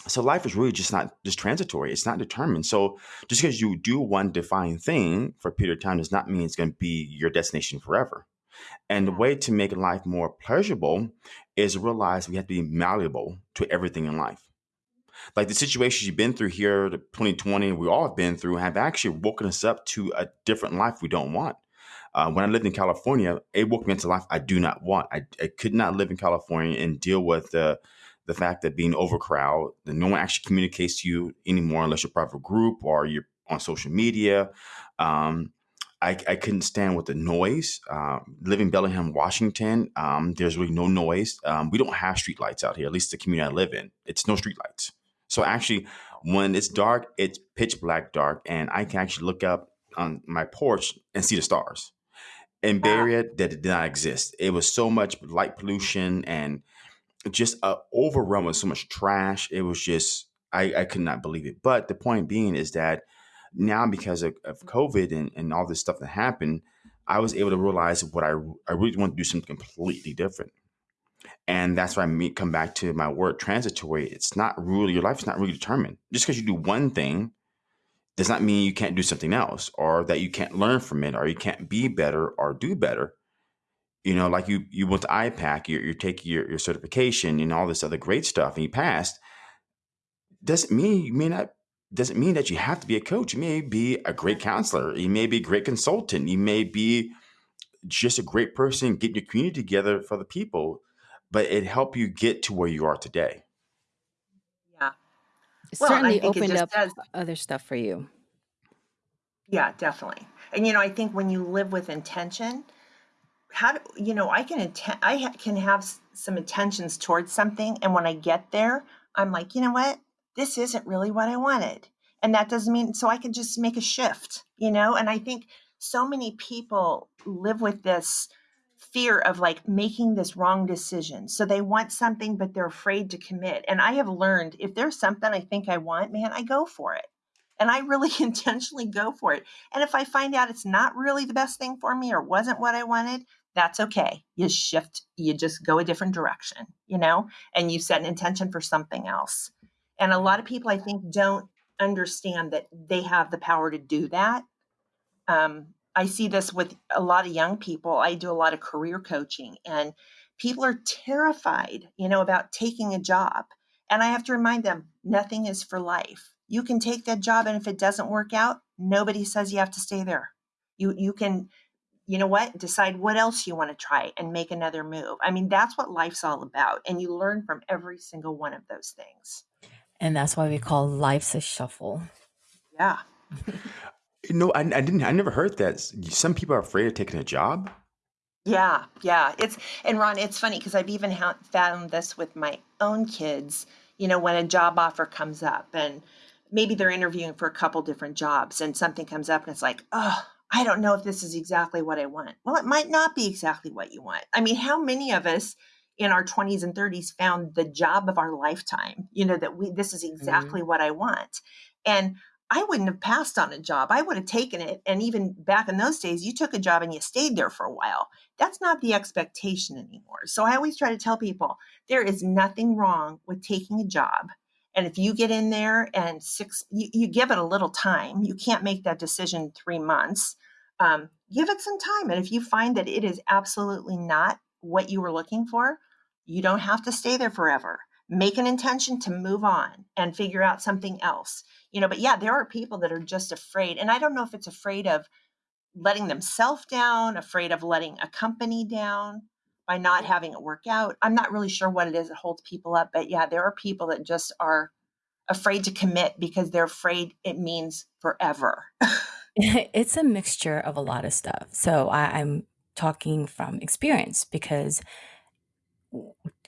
So life is really just not just transitory. It's not determined. So just because you do one defined thing for a period of time does not mean it's going to be your destination forever. And the way to make life more pleasurable is to realize we have to be malleable to everything in life. Like the situations you've been through here, the 2020, we all have been through, have actually woken us up to a different life we don't want. Uh, when I lived in California, it woke me into life I do not want. I, I could not live in California and deal with the the fact that being overcrowded, that no one actually communicates to you anymore unless you're part of a group or you're on social media. Um, I, I couldn't stand with the noise. Um, living in Bellingham, Washington, um, there's really no noise. Um, we don't have street lights out here, at least the community I live in. It's no street lights. So actually, when it's dark, it's pitch black dark, and I can actually look up on my porch and see the stars. In Bay. Area, that did not exist. It was so much light pollution and just uh, overrun with so much trash. It was just I, I could not believe it. But the point being is that now because of, of COVID and, and all this stuff that happened, I was able to realize what I I really want to do something completely different. And that's why I me come back to my word transitory. It's not really your life is not really determined. Just because you do one thing does not mean you can't do something else or that you can't learn from it or you can't be better or do better you know, like you you went to IPEC, you're, you're taking your, your certification and all this other great stuff, and you passed. Doesn't mean you may not. Doesn't mean that you have to be a coach. You may be a great counselor. You may be a great consultant. You may be just a great person getting your community together for the people. But it helped you get to where you are today. Yeah. It Well, and I certainly think opened just up does. other stuff for you. Yeah, definitely. And you know, I think when you live with intention, how do you know I can inten- I ha- can have some intentions towards something, and when I get there, I'm like, you know what, this isn't really what I wanted, and that doesn't mean so I can just make a shift, you know. And I think so many people live with this fear of like making this wrong decision. So they want something, but they're afraid to commit. And I have learned if there's something I think I want, man, I go for it. And I really intentionally go for it. And if I find out it's not really the best thing for me or wasn't what I wanted, that's okay. You shift, you just go a different direction, you know, and you set an intention for something else. And a lot of people, I think, don't understand that they have the power to do that. Um, I see this with a lot of young people. I do a lot of career coaching, and people are terrified, you know, about taking a job. And I have to remind them nothing is for life. You can take that job, and if it doesn't work out, nobody says you have to stay there. You you can you know what decide what else you want to try and make another move i mean that's what life's all about and you learn from every single one of those things And that's why we call life's a shuffle. yeah No, I, I didn't. I never heard that. Some people are afraid of taking a job. yeah yeah it's and ron it's funny because i've even ha- found this with my own kids you know when a job offer comes up and maybe they're interviewing for a couple different jobs and something comes up and it's like oh i don't know if this is exactly what i want. Well it might not be exactly what you want. I mean how many of us in our 20s and 30s found the job of our lifetime? You know that we this is Mhm. exactly what i want. And i wouldn't have passed on a job. I would have taken it and even back in those days you took a job and you stayed there for a while. That's not the expectation anymore. So i always try to tell people there is nothing wrong with taking a job and if you get in there and six you, you give it a little time you can't make that decision three months um, give it some time. And if you find that it is absolutely not what you were looking for you don't have to stay there forever. Make an intention to move on and figure out something else. You know but yeah there are people that are just afraid and i don't know if it's afraid of letting themselves down afraid of letting a company down by not having it work out i'm not really sure what it is that holds people up but yeah there are people that just are afraid to commit because they're afraid it means forever it's a mixture of a lot of stuff. So I, I'm talking from experience because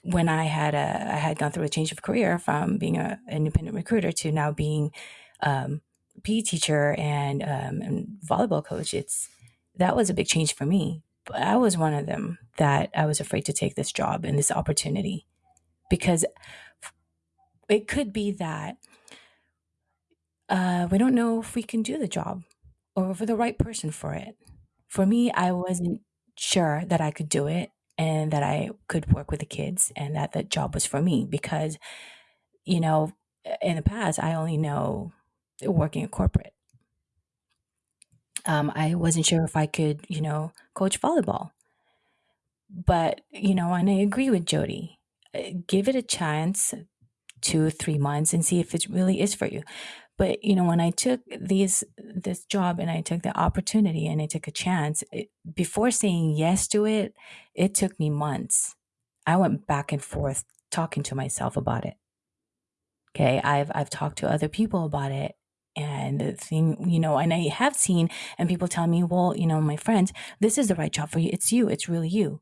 when I had a I had gone through a change of career from being a independent recruiter to now being um, PE teacher and, um, and volleyball coach, it's that was a big change for me. I was one of them that I was afraid to take this job and this opportunity because it could be that uh, we don't know if we can do the job or for the right person for it. For me, I wasn't sure that I could do it and that I could work with the kids and that the job was for me because, you know, in the past, I only know working in corporate. Um, I wasn't sure if I could, you know, coach volleyball. But, you know, and I agree with Jody. Uh, give it a chance, two, three months, and see if it really is for you. But you know, when I took these this job and I took the opportunity and I took a chance, it, before saying yes to it, it took me months. I went back and forth talking to myself about it. Okay, I've I've talked to other people about it, and the thing, you know, and I have seen and people tell me, well, you know, my friends, this is the right job for you. It's you. It's really you.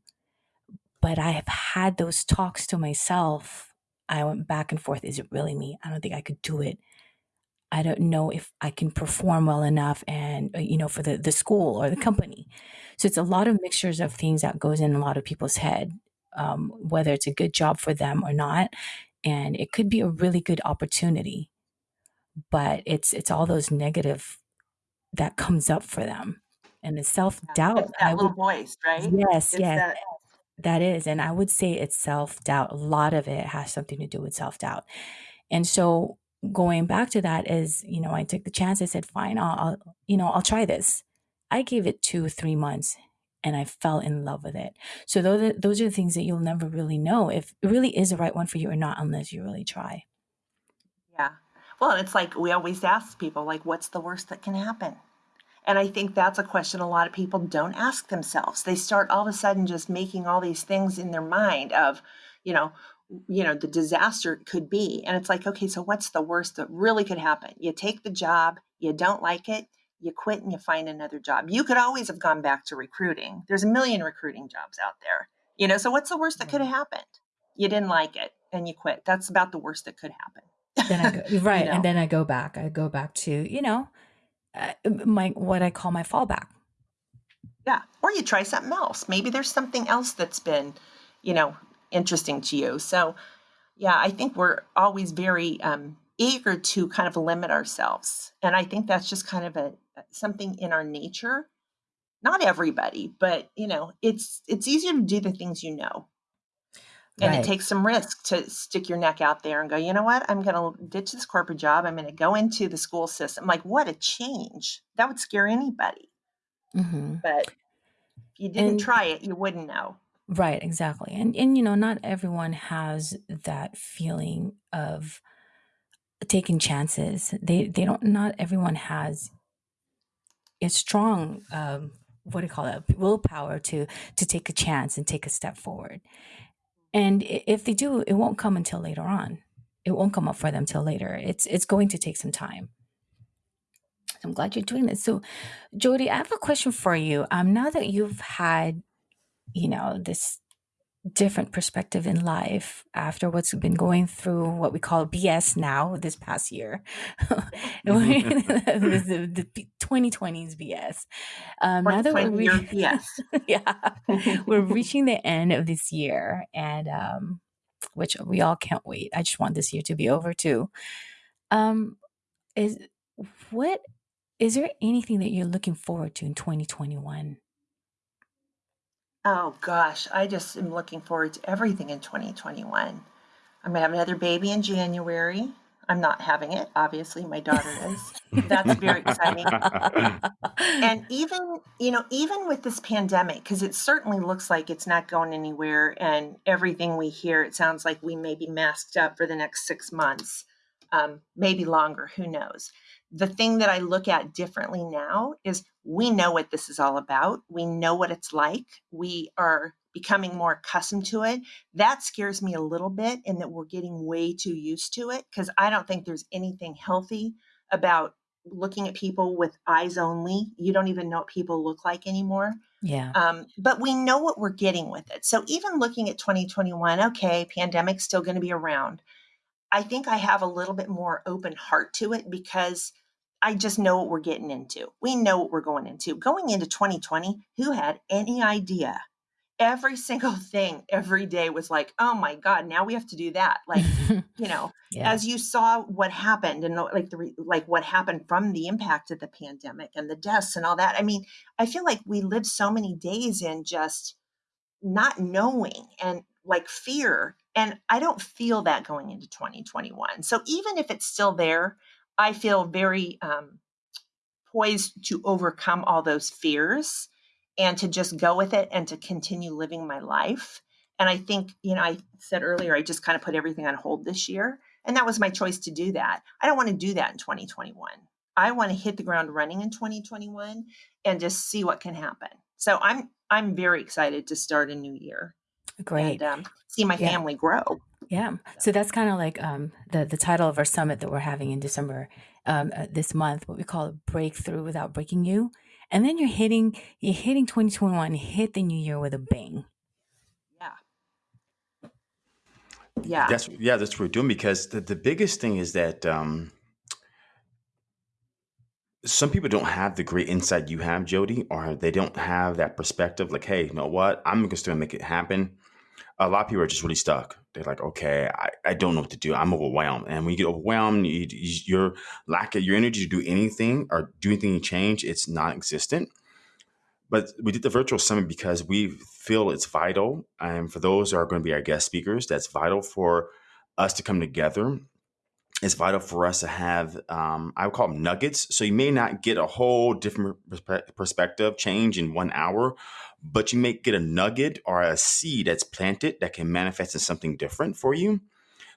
But I have had those talks to myself. I went back and forth. Is it really me? I don't think I could do it. I don't know if I can perform well enough and, uh, you know, for the, the school or the company. So it's a lot of mixtures of things that goes in a lot of people's head, um, whether it's a good job for them or not. And it could be a really good opportunity, but it's, it's all those negative that comes up for them. And the self doubt. That little would, voice, right? Yes, it's yes. That, that is. And I would say it's self doubt. A lot of it has something to do with self doubt. And so going back to that is, you know, I took the chance. I said, fine, I'll, I'll, you know, I'll try this. I gave it two, three months and I fell in love with it. So those are, those are the things that you'll never really know if it really is the right one for you or not unless you really try. Well, it's like we always ask people, like, what's the worst that can happen? And I think that's a question a lot of people don't ask themselves. They start all of a sudden just making all these things in their mind of, you know, you know the disaster could be. And it's like okay so what's the worst that really could happen? You take the job you don't like it you quit and you find another job. You could always have gone back to recruiting. There's a million recruiting jobs out there you know? So what's the worst that could have happened? You didn't like it and you quit. That's about the worst that could happen then I go, right you know? and then i go back i go back to you know uh, my what i call my fallback yeah or you try something else maybe there's something else that's been you know interesting to you. So, yeah, I think we're always very um, eager to kind of limit ourselves, and I think that's just kind of a something in our nature. Not everybody, but you know, it's it's easier to do the things you know. And right. it takes some risk to stick your neck out there and go, you know what? I'm going to ditch this corporate job. I'm going to go into the school system. Like, what a change. That would scare anybody. Mm-hmm. But if you didn't and, try it, you wouldn't know. Right, exactly. And and you know, not everyone has that feeling of taking chances. They they don't not everyone has a strong um what do you call it willpower to to take a chance and take a step forward. And if they do, it won't come until later on. It won't come up for them till later. It's it's going to take some time. I'm glad you're doing this. So, Jody, I have a question for you. Um, now that you've had you know, this different perspective in life after what's been going through what we call BS now this past year. the, the, the 2020's BS. Um, now that we're re- BS. yeah, we're reaching the end of this year and um, which we all can't wait. I just want this year to be over too. Um, is what is there anything that you're looking forward to in 2021? Oh gosh, I just am looking forward to everything in 2021. I'm gonna have another baby in January. I'm not having it, obviously, my daughter is. That's very exciting. And even, you know, even with this pandemic, because it certainly looks like it's not going anywhere, and everything we hear, it sounds like we may be masked up for the next six months, um, maybe longer, who knows the thing that I look at differently now is we know what this is all about. We know what it's like. We are becoming more accustomed to it. That scares me a little bit in that we're getting way too used to it because I don't think there's anything healthy about looking at people with eyes only. You don't even know what people look like anymore. Yeah. Um, but we know what we're getting with it. So even looking at 2021, okay, pandemic's still going to be around. I think I have a little bit more open heart to it because I just know what we're getting into. We know what we're going into. Going into 2020, who had any idea? Every single thing every day was like, oh my God, now we have to do that. Like, you know, Yeah. as you saw what happened and like the like what happened from the impact of the pandemic and the deaths and all that. I mean, I feel like we lived so many days in just not knowing and like fear. And I don't feel that going into 2021. So even if it's still there, I feel very um, poised to overcome all those fears and to just go with it and to continue living my life. And I think, you know, I said earlier, I just kind of put everything on hold this year. And that was my choice to do that. I don't want to do that in 2021. I want to hit the ground running in 2021 and just see what can happen. So I'm I'm very excited to start a new year Great. and um, see my Yeah. family grow. Yeah. So that's kind of like um, the the title of our summit that we're having in December um, uh, this month. What we call a breakthrough without breaking you. And then you're hitting you're hitting 2021. Hit the new year with a bang. Yeah. Yeah. That's yeah, that's what we're doing because the, the biggest thing is that um, some people don't have the great insight you have, Jody, or they don't have that perspective. Like, hey, you know what? I'm just going to make it happen. A lot of people are just really stuck. They're like, okay, I, I don't know what to do. I'm overwhelmed, and when you get overwhelmed, you, you, your lack of your energy to do anything or do anything change, it's non-existent. But we did the virtual summit because we feel it's vital, and for those who are going to be our guest speakers, that's vital for us to come together it's vital for us to have um, i would call them nuggets so you may not get a whole different perspective change in one hour but you may get a nugget or a seed that's planted that can manifest in something different for you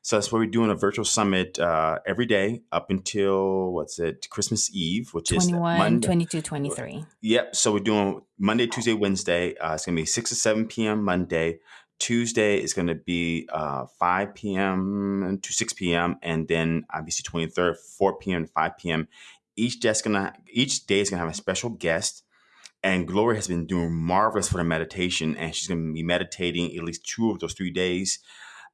so that's why we're doing a virtual summit uh, every day up until what's it christmas eve which is 21, monday 22, 23. Yep. So we're doing Monday, Tuesday, Wednesday. Uh, it's going to be 6 to 7 p.m. Monday. Tuesday is going to be uh, 5 p.m. to 6 p.m. And then obviously 23rd, 4 p.m. to 5 p.m. Each day's gonna each day is gonna have a special guest. And Gloria has been doing marvelous for the meditation, and she's gonna be meditating at least two of those three days.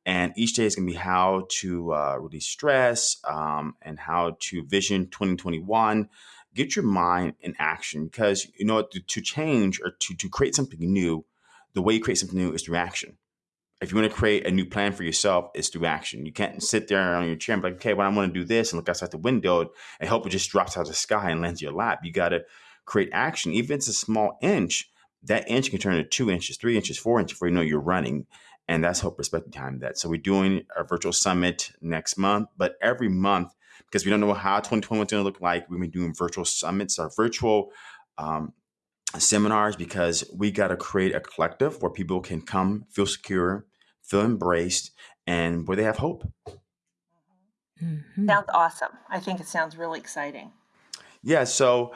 And each day is gonna be how to uh, release stress um, and how to vision 2021 get your mind in action because you know to, to change or to, to create something new the way you create something new is through action. If you want to create a new plan for yourself it's through action. You can't sit there on your chair and be like okay well i want to do this and look outside the window and hope it just drops out of the sky and lands in your lap. You got to create action. Even if it's a small inch that inch can turn into two inches three inches four inches before you know you're running and that's hope perspective time that. So we're doing a virtual summit next month but every month because we don't know how 2021 is going to look like. We've been doing virtual summits our virtual um, seminars because we got to create a collective where people can come, feel secure, feel embraced, and where they have hope. Mhm. Sounds awesome. I think it sounds really exciting. Yeah. So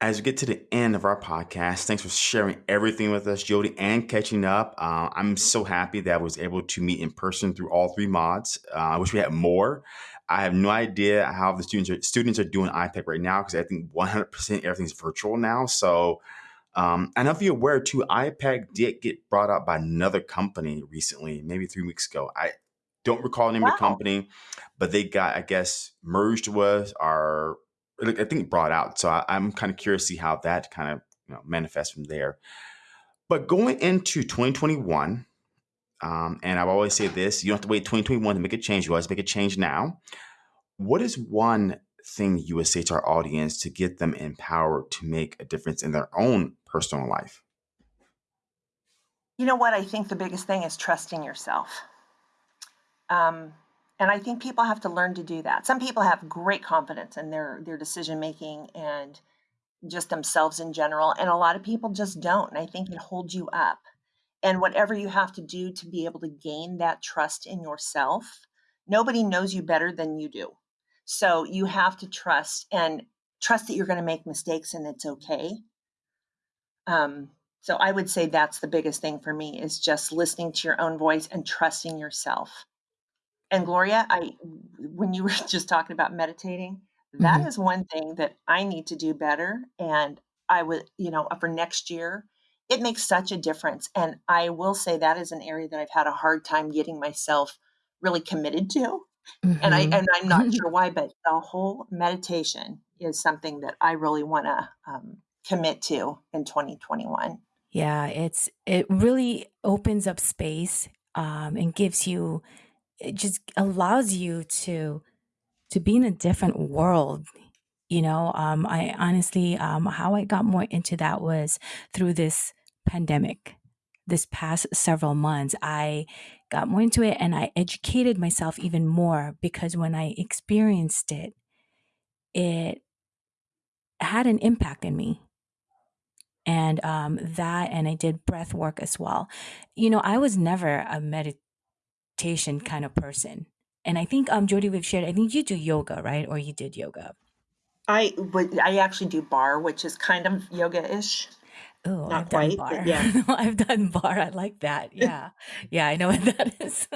as we get to the end of our podcast, thanks for sharing everything with us, Jody, and catching up. Uh, I'm so happy that I was able to meet in person through all three mods. Uh, I wish we had more. I have no idea how the students are students are doing IPEC right now because I think 100% everything's virtual now. So um, I know if you're aware too, IPEC did get brought up by another company recently, maybe three weeks ago. I don't recall the name of the company, but they got, I guess, merged with or I think brought out. So I, I'm kind of curious to see how that kind of you know manifests from there. But going into 2021, um, and I've always said this: you don't have to wait 2021 to make a change. You always make a change now. What is one thing you would say to our audience to get them empowered to make a difference in their own personal life? You know what? I think the biggest thing is trusting yourself. Um, and I think people have to learn to do that. Some people have great confidence in their their decision making and just themselves in general, and a lot of people just don't. And I think it holds you up. And whatever you have to do to be able to gain that trust in yourself, nobody knows you better than you do. So you have to trust and trust that you're going to make mistakes and it's okay. Um, so I would say that's the biggest thing for me is just listening to your own voice and trusting yourself. And Gloria, I when you were just talking about meditating, that Mhm. is one thing that I need to do better. And I would, you know, for next year, it makes such a difference. And I will say that is an area that I've had a hard time getting myself really committed to. And I Mhm. and I'm not sure why, but the whole meditation is something that I really want to um, commit to in 2021. Yeah, it's it really opens up space um, and gives you it just allows you to to be in a different world. You know, um, I honestly, um, how I got more into that was through this pandemic. This past several months, I got more into it and I educated myself even more because when I experienced it, it had an impact in me. And um, that and i did breath work as well. You know i was never a meditation kind of person. And i think um jody we've shared i think you do yoga right? Or you did yoga I would I actually do barre, which is kind of yoga-ish. Oh, Not I've done quite, but barre. yeah. I've done barre. I like that. Yeah. Yeah, I know what that is.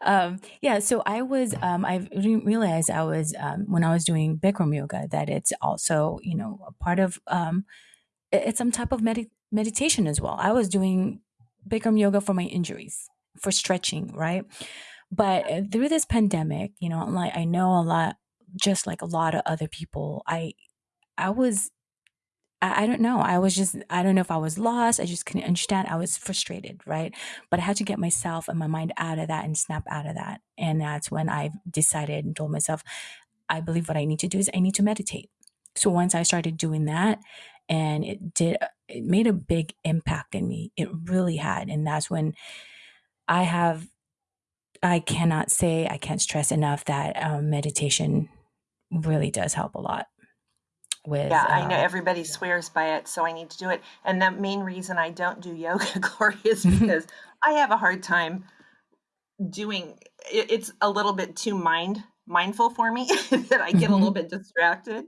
um, yeah, so I was, um, I didn't realize I was, um, when I was doing Bikram yoga, that it's also, you know, a part of, um, it's some type of medi- meditation as well. I was doing Bikram yoga for my injuries, for stretching, right? But uh, through this pandemic, you know, like I know a lot, just like a lot of other people, I, I was I, don't know. I was just, I don't know if I was lost. I just couldn't understand. I was frustrated, right? But I had to get myself and my mind out of that and snap out of that. And that's when I decided and told myself, I believe what I need to do is I need to meditate. So once I started doing that, and it did, it made a big impact in me. It really had. And that's when I have, I cannot say, I can't stress enough that um, meditation really does help a lot with Yeah, I know uh, everybody swears by it, so I need to do it. And the main reason I don't do yoga, Gloria, is because I have a hard time doing it, it's a little bit too mind mindful for me that I get a little Mhm. bit distracted.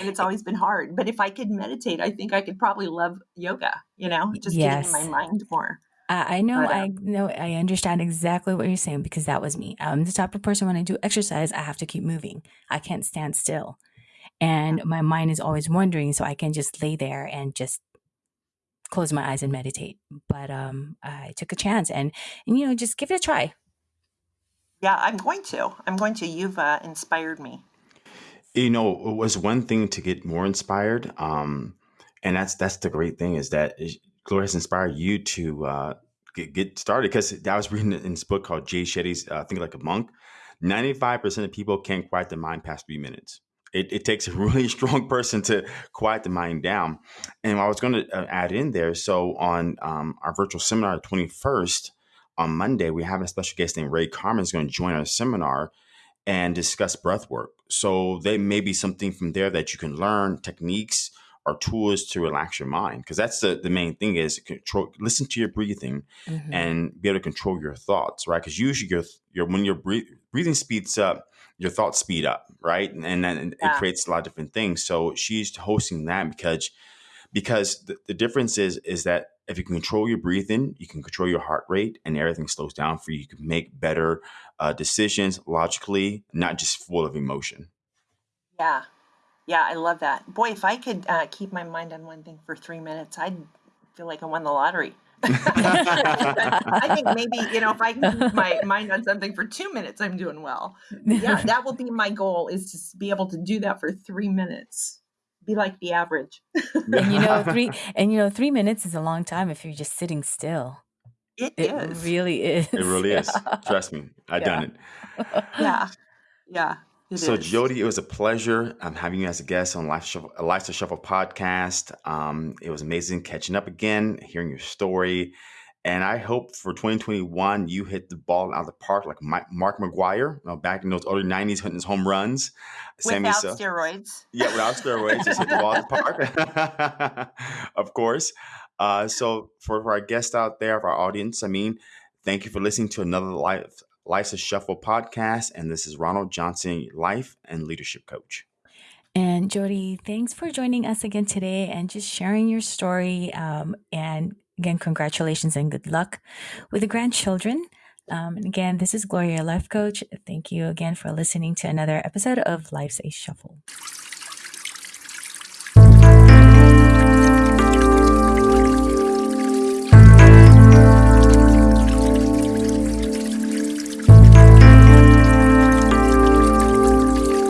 And it's always been hard. But if I could meditate, I think I could probably love yoga, you know, just getting in my mind more. I I know, But I um know, I understand exactly what you're saying because that was me. I'm the type of person when I do exercise, I have to keep moving. I can't stand still. And my mind is always wandering, so I can just lay there and just close my eyes and meditate. But um, I took a chance and, and you know, just give it a try. Yeah, I'm going to. I'm going to. You've uh, inspired me. You know, it was one thing to get more inspired, um, and that's that's the great thing is that is- Gloria has inspired you to uh, get, get started. Because I was reading in this book called Jay Shetty's uh, "Think Like a Monk." Ninety-five percent of people can't quiet the mind past three minutes. It, it takes a really strong person to quiet the mind down. And I was going to uh, add in there. So on um, our virtual seminar, the twenty-first on Monday, we have a special guest named Ray Carmen is going to join our seminar and discuss breath work. So there may be something from there that you can learn techniques or tools to relax your mind because that's the, the main thing is control listen to your breathing hmm and be able to control your thoughts right? Because usually your your when your breath, breathing speeds up your thoughts speed up right? And, and then it creates a lot of different things. So she's hosting that because because the, the difference is is that if you can control your breathing you can control your heart rate and everything slows down for you. You can make better uh, decisions logically not just full of emotion. Yeah. Yeah, I love that. Boy, if I could uh, keep my mind on one thing for three minutes, I'd feel like I won the lottery. I think maybe, you know, if I can keep my mind on something for two minutes, I'm doing well. Yeah, that will be my goal is to be able to do that for three minutes. Be like the average. and you know, three and you know, three minutes is a long time if you're just sitting still. It It is. really is. it really is trust me i've Yeah. done it Yeah. Yeah, it So, is. Jody, it was a pleasure um, having you as a guest on Life Shuffle, Life to Shuffle podcast. Um, it was amazing catching up again, hearing your story. And I hope for 2021, you hit the ball out of the park like Mi- Mark McGwire, you know, back in those early 90s, hitting his home runs. Sammy, Without so, steroids. yeah, without steroids, just hit the ball out of the park, of course. Uh, so, for, for our guests out there, for our audience, I mean, thank you for listening to another Life, Life's a Shuffle podcast. And this is Ronald Johnson, life and leadership coach. And Jody, thanks for joining us again today and just sharing your story. Um, and again, congratulations and good luck with the grandchildren. Um, and again, this is Gloria, life coach. Thank you again for listening to another episode of Life's a Shuffle.